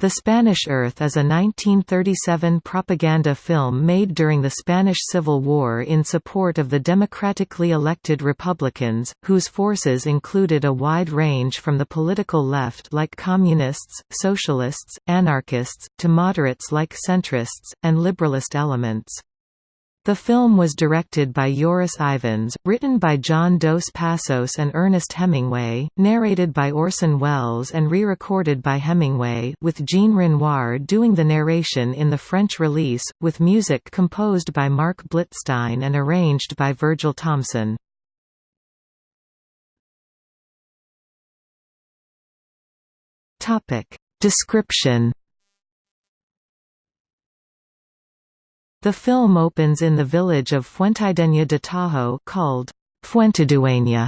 The Spanish Earth is a 1937 propaganda film made during the Spanish Civil War in support of the democratically elected Republicans, whose forces included a wide range from the political left like communists, socialists, anarchists, to moderates like centrists, and liberalist elements. The film was directed by Joris Ivens, written by John Dos Passos and Ernest Hemingway, narrated by Orson Welles and re-recorded by Hemingway with Jean Renoir doing the narration in the French release, with music composed by Marc Blitzstein and arranged by Virgil Thomson. Description The film opens in the village of Fuentidueña de Tajo called Fuentidueña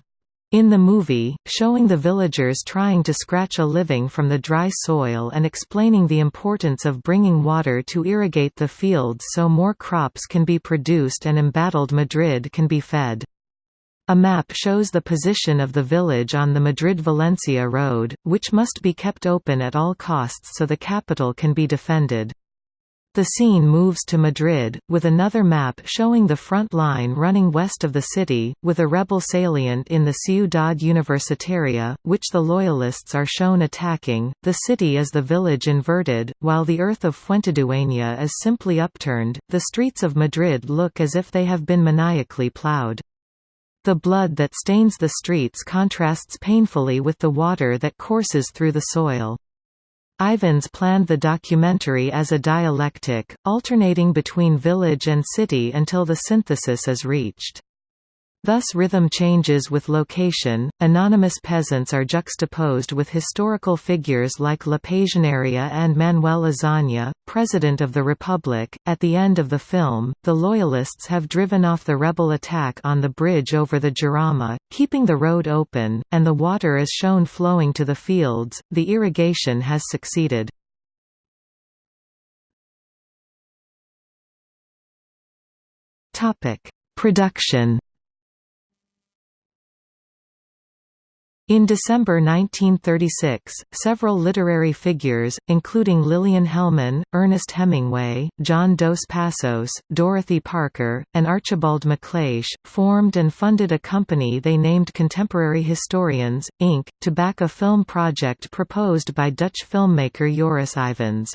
in the movie, showing the villagers trying to scratch a living from the dry soil and explaining the importance of bringing water to irrigate the fields so more crops can be produced and embattled Madrid can be fed. A map shows the position of the village on the Madrid-Valencia road, which must be kept open at all costs so the capital can be defended. The scene moves to Madrid, with another map showing the front line running west of the city, with a rebel salient in the Ciudad Universitaria, which the Loyalists are shown attacking. The city is the village inverted, while the earth of Fuentidueña is simply upturned. The streets of Madrid look as if they have been maniacally plowed. The blood that stains the streets contrasts painfully with the water that courses through the soil. Ivens planned the documentary as a dialectic, alternating between village and city until the synthesis is reached. Thus rhythm changes with location, anonymous peasants are juxtaposed with historical figures like La Pasionaria and Manuel Azaña, President of the Republic. At the end of the film, the Loyalists have driven off the rebel attack on the bridge over the Jarama, keeping the road open, and the water is shown flowing to the fields. The irrigation has succeeded. Production In December 1936, several literary figures, including Lillian Hellman, Ernest Hemingway, John Dos Passos, Dorothy Parker, and Archibald MacLeish, formed and funded a company they named Contemporary Historians, Inc., to back a film project proposed by Dutch filmmaker Joris Ivens.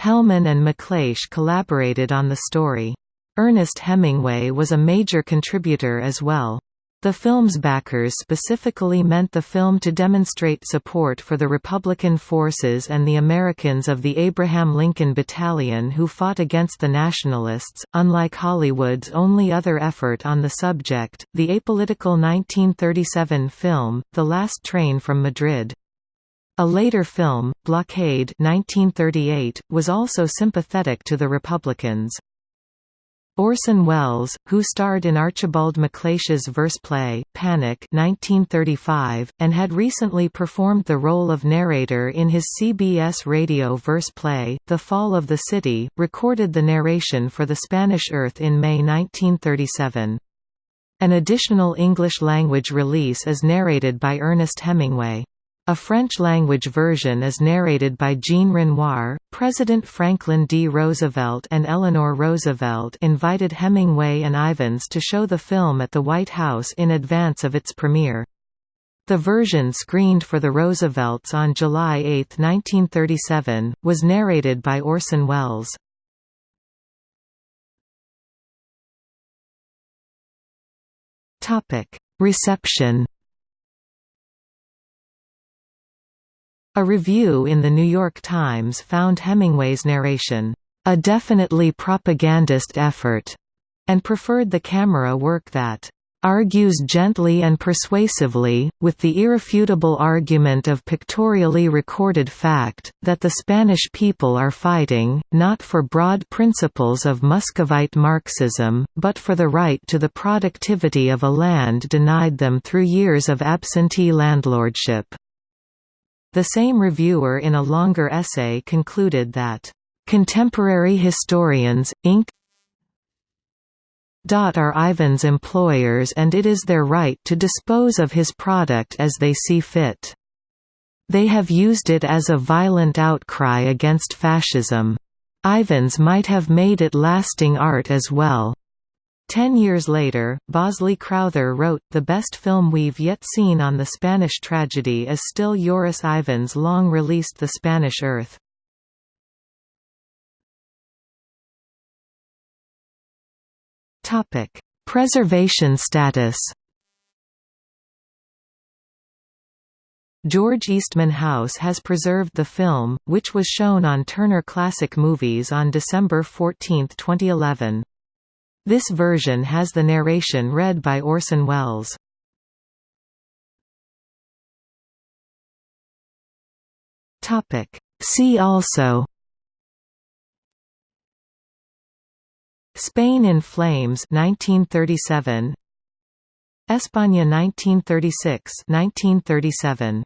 Hellman and MacLeish collaborated on the story. Ernest Hemingway was a major contributor as well. The film's backers specifically meant the film to demonstrate support for the Republican forces and the Americans of the Abraham Lincoln Battalion who fought against the Nationalists. Unlike Hollywood's only other effort on the subject, the apolitical 1937 film, The Last Train from Madrid. A later film, Blockade 1938, was also sympathetic to the Republicans. Orson Welles, who starred in Archibald MacLeish's verse play, Panic 1935, and had recently performed the role of narrator in his CBS radio verse play, The Fall of the City, recorded the narration for the Spanish Earth in May 1937. An additional English-language release is narrated by Ernest Hemingway. A French-language version is narrated by Jean Renoir. President Franklin D. Roosevelt and Eleanor Roosevelt invited Hemingway and Ivens to show the film at the White House in advance of its premiere. The version screened for the Roosevelts on July 8, 1937, was narrated by Orson Welles. Reception A review in The New York Times found Hemingway's narration, "...a definitely propagandist effort", and preferred the camera work that argues gently and persuasively, with the irrefutable argument of pictorially recorded fact, that the Spanish people are fighting, not for broad principles of Muscovite Marxism, but for the right to the productivity of a land denied them through years of absentee landlordship. The same reviewer in a longer essay concluded that, "...contemporary historians, Inc. are Ivens' employers and it is their right to dispose of his product as they see fit." They have used it as a violent outcry against fascism. Ivens might have made it lasting art as well. Ten years later, Bosley Crowther wrote, The best film we've yet seen on the Spanish tragedy is still Joris Ivens' long-released The Spanish Earth. Preservation status George Eastman House has preserved the film, which was shown on Turner Classic Movies on December 14, 2011. This version has the narration read by Orson Welles. See also. Spain in Flames 1937 España 1936 1937